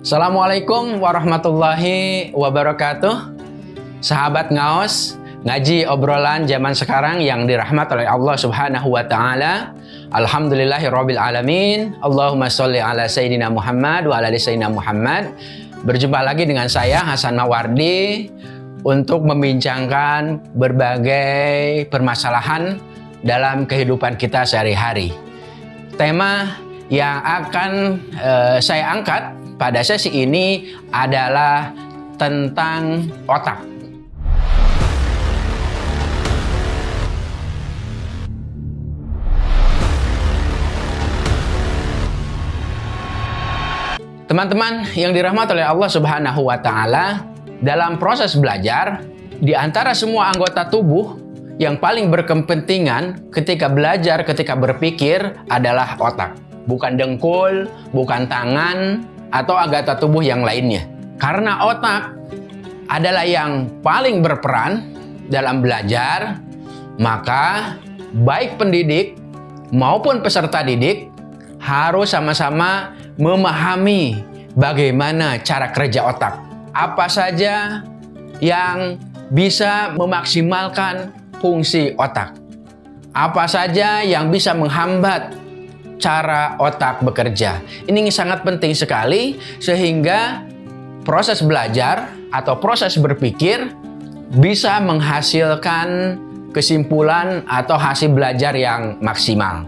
Assalamualaikum warahmatullahi wabarakatuh. Sahabat ngaos Ngaji obrolan zaman sekarang yang dirahmat oleh Allah subhanahu wa ta'ala. Alhamdulillahirabbil alamin. Allahumma sholli ala Sayyidina Muhammad wa ala Sayyidina Muhammad. Berjumpa lagi dengan saya Hasan Mawardi Untuk membincangkan berbagai permasalahan dalam kehidupan kita sehari-hari. Tema yang akan uh, saya angkat pada sesi ini adalah tentang otak. Teman-teman yang dirahmati oleh Allah Subhanahu wa taala, dalam proses belajar di antara semua anggota tubuh yang paling berkepentingan ketika belajar, ketika berpikir adalah otak. Bukan dengkul, bukan tangan, atau anggota tubuh yang lainnya. Karena otak adalah yang paling berperan dalam belajar, maka baik pendidik maupun peserta didik harus sama-sama memahami bagaimana cara kerja otak. Apa saja yang bisa memaksimalkan fungsi otak. Apa saja yang bisa menghambat cara otak bekerja. Ini sangat penting sekali sehingga proses belajar atau proses berpikir bisa menghasilkan kesimpulan atau hasil belajar yang maksimal.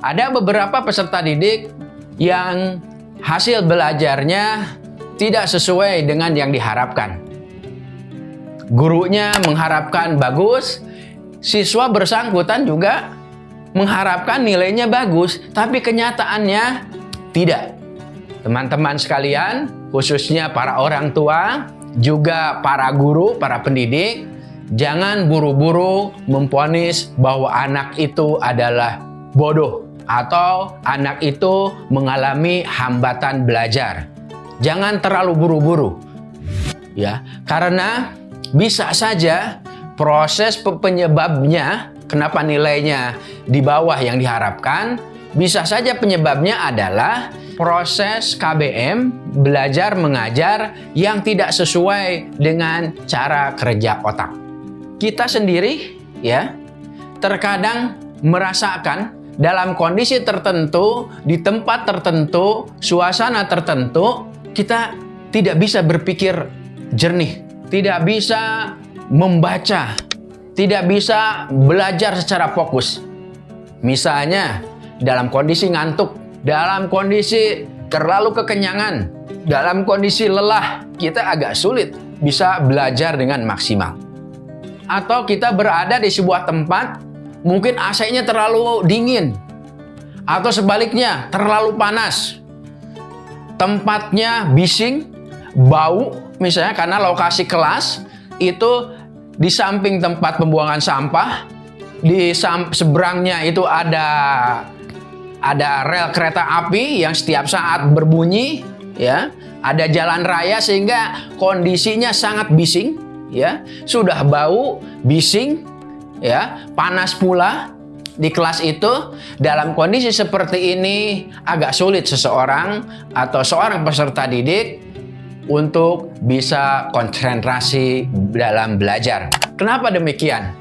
Ada beberapa peserta didik yang hasil belajarnya tidak sesuai dengan yang diharapkan. Gurunya mengharapkan bagus, siswa bersangkutan juga mengharapkan nilainya bagus, tapi kenyataannya tidak. Teman-teman sekalian, khususnya para orang tua, juga para guru, para pendidik, jangan buru-buru memponis bahwa anak itu adalah bodoh atau anak itu mengalami hambatan belajar. Jangan terlalu buru-buru. Ya, karena bisa saja proses penyebabnya kenapa nilainya di bawah yang diharapkan, bisa saja penyebabnya adalah proses KBM belajar mengajar yang tidak sesuai dengan cara kerja otak. Kita sendiri ya terkadang merasakan dalam kondisi tertentu, di tempat tertentu, suasana tertentu, kita tidak bisa berpikir jernih, tidak bisa membaca tidak bisa belajar secara fokus. Misalnya, dalam kondisi ngantuk, dalam kondisi terlalu kekenyangan, dalam kondisi lelah, kita agak sulit bisa belajar dengan maksimal. Atau kita berada di sebuah tempat, mungkin AC-nya terlalu dingin, atau sebaliknya terlalu panas. Tempatnya bising, bau, misalnya karena lokasi kelas itu di samping tempat pembuangan sampah, di seberangnya itu ada ada rel kereta api yang setiap saat berbunyi, ya. Ada jalan raya sehingga kondisinya sangat bising, ya. Sudah bau, bising, ya, panas pula di kelas itu dalam kondisi seperti ini agak sulit seseorang atau seorang peserta didik untuk bisa konsentrasi dalam belajar. Kenapa demikian?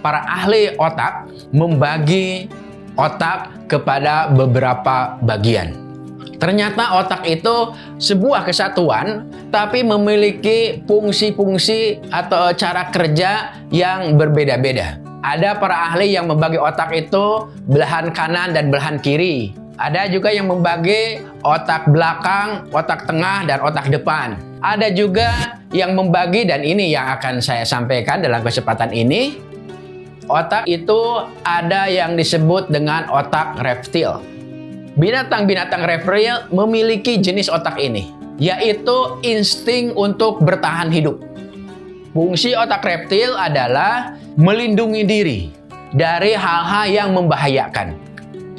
Para ahli otak membagi otak kepada beberapa bagian. Ternyata otak itu sebuah kesatuan, tapi memiliki fungsi-fungsi atau cara kerja yang berbeda-beda. Ada para ahli yang membagi otak itu belahan kanan dan belahan kiri. Ada juga yang membagi otak belakang, otak tengah, dan otak depan. Ada juga yang membagi, dan ini yang akan saya sampaikan dalam kesempatan ini, otak itu ada yang disebut dengan otak reptil. Binatang-binatang reptil memiliki jenis otak ini, yaitu insting untuk bertahan hidup. Fungsi otak reptil adalah melindungi diri dari hal-hal yang membahayakan.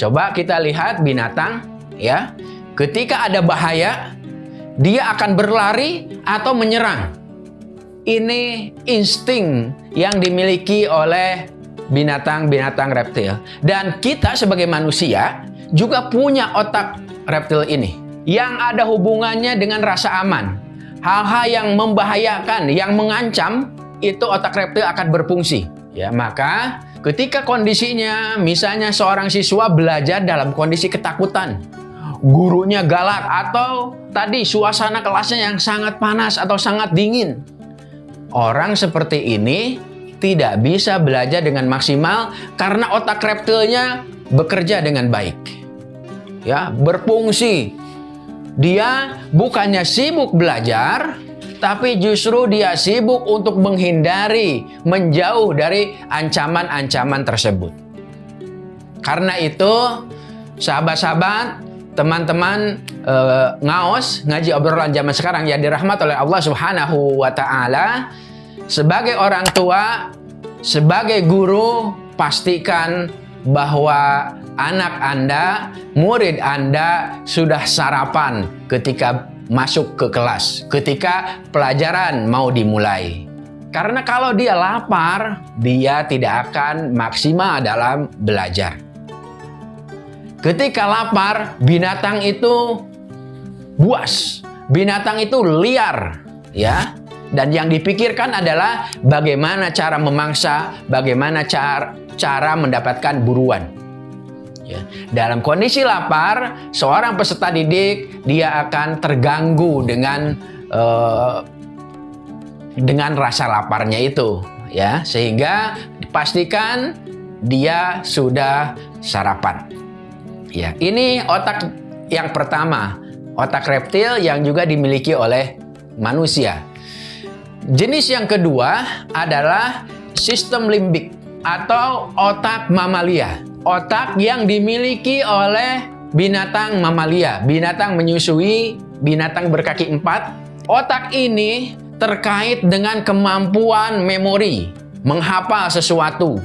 Coba kita lihat binatang ya. Ketika ada bahaya, dia akan berlari atau menyerang. Ini insting yang dimiliki oleh binatang-binatang reptil. Dan kita sebagai manusia juga punya otak reptil ini. yang ada hubungannya dengan rasa aman. Hal-hal yang membahayakan, yang mengancam, itu otak reptil akan berfungsi. Ya, maka ketika kondisinya misalnya seorang siswa belajar dalam kondisi ketakutan, gurunya galak atau tadi suasana kelasnya yang sangat panas atau sangat dingin. Orang seperti ini tidak bisa belajar dengan maksimal karena otak reptilnya bekerja dengan baik. Ya, berfungsi. Dia bukannya sibuk belajar, tapi justru dia sibuk untuk menghindari, menjauh dari ancaman-ancaman tersebut. Karena itu, sahabat-sahabat, teman-teman uh, ngaos ngaji obrolan zaman sekarang yang dirahmat oleh Allah Subhanahu wa taala sebagai orang tua sebagai guru pastikan bahwa anak Anda, murid Anda sudah sarapan ketika masuk ke kelas, ketika pelajaran mau dimulai. Karena kalau dia lapar, dia tidak akan maksimal dalam belajar. Ketika lapar, binatang itu buas. Binatang itu liar, ya. Dan yang dipikirkan adalah bagaimana cara memangsa, bagaimana cara cara mendapatkan buruan. Ya. Dalam kondisi lapar, seorang peserta didik dia akan terganggu dengan uh, dengan rasa laparnya itu, ya, sehingga dipastikan dia sudah sarapan. Ya, ini otak yang pertama, otak reptil yang juga dimiliki oleh manusia. Jenis yang kedua adalah sistem limbik atau otak mamalia. Otak yang dimiliki oleh binatang mamalia, binatang menyusui, binatang berkaki empat. Otak ini terkait dengan kemampuan memori, menghafal sesuatu,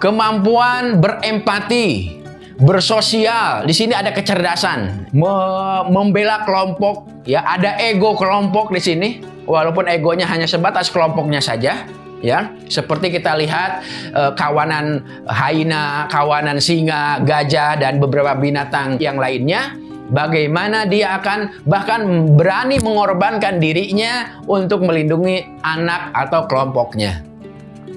kemampuan berempati, bersosial. Di sini ada kecerdasan, me membela kelompok, ya ada ego kelompok di sini. Walaupun egonya hanya sebatas kelompoknya saja, ya. Seperti kita lihat eh, kawanan haina, kawanan singa, gajah dan beberapa binatang yang lainnya bagaimana dia akan bahkan berani mengorbankan dirinya untuk melindungi anak atau kelompoknya.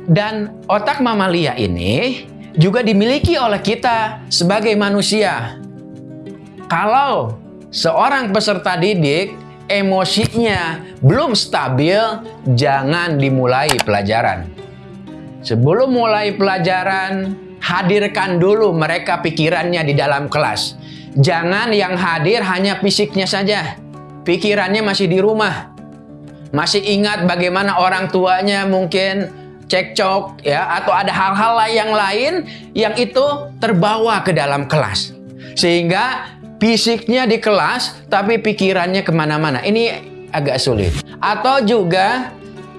Dan otak mamalia ini juga dimiliki oleh kita sebagai manusia. Kalau seorang peserta didik emosinya belum stabil, jangan dimulai pelajaran. Sebelum mulai pelajaran, hadirkan dulu mereka pikirannya di dalam kelas. Jangan yang hadir hanya fisiknya saja. Pikirannya masih di rumah. Masih ingat bagaimana orang tuanya mungkin cekcok ya atau ada hal-hal yang lain yang itu terbawa ke dalam kelas sehingga fisiknya di kelas tapi pikirannya ke mana-mana ini agak sulit atau juga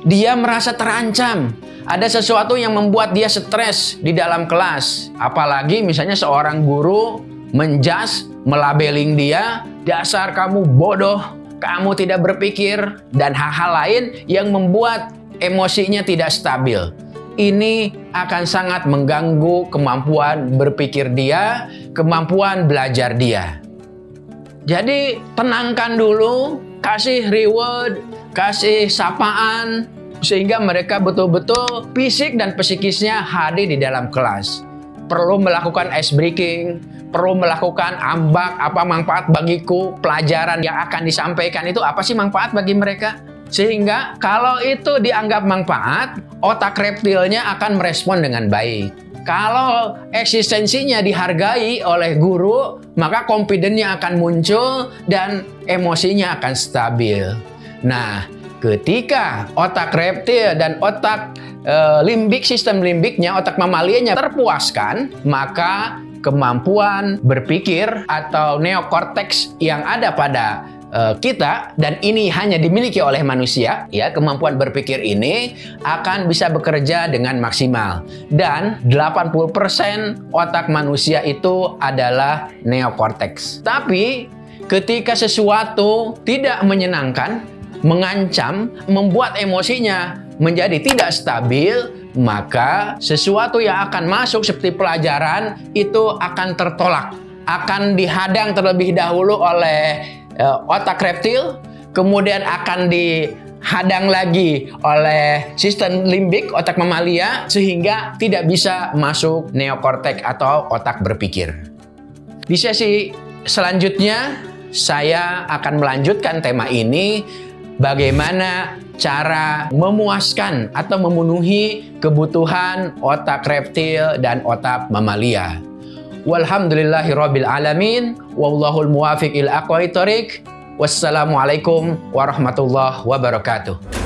dia merasa terancam ada sesuatu yang membuat dia stres di dalam kelas apalagi misalnya seorang guru menjas melabeling dia dasar kamu bodoh kamu tidak berpikir dan hal-hal lain yang membuat emosinya tidak stabil. Ini akan sangat mengganggu kemampuan berpikir dia, kemampuan belajar dia. Jadi tenangkan dulu, kasih reward, kasih sapaan, sehingga mereka betul-betul fisik dan psikisnya hadir di dalam kelas. Perlu melakukan ice breaking, perlu melakukan ambak, apa manfaat bagiku, pelajaran yang akan disampaikan itu apa sih manfaat bagi mereka? Sehingga kalau itu dianggap manfaat, otak reptilnya akan merespon dengan baik. Kalau eksistensinya dihargai oleh guru, maka confidence-nya akan muncul dan emosinya akan stabil. Nah, ketika otak reptil dan otak e, limbik, sistem limbiknya, otak mamalianya terpuaskan, maka kemampuan berpikir atau neokortex yang ada pada uh, kita dan ini hanya dimiliki oleh manusia ya kemampuan berpikir ini akan bisa bekerja dengan maksimal. Dan 80% otak manusia itu adalah neokortex tapi ketika sesuatu tidak menyenangkan mengancam membuat emosinya menjadi tidak stabil maka sesuatu yang akan masuk seperti pelajaran itu akan tertolak akan dihadang terlebih dahulu oleh otak reptil, kemudian akan dihadang lagi oleh sistem limbik otak mamalia sehingga tidak bisa masuk neokortek atau otak berpikir. Di sesi selanjutnya saya akan melanjutkan tema ini bagaimana cara memuaskan atau memenuhi kebutuhan otak reptil dan otak mamalia. Walhamdulillahirabbil alamin wallahul muwafiq ila aqwamit. Wassalamualaikum warahmatullahi wabarakatuh.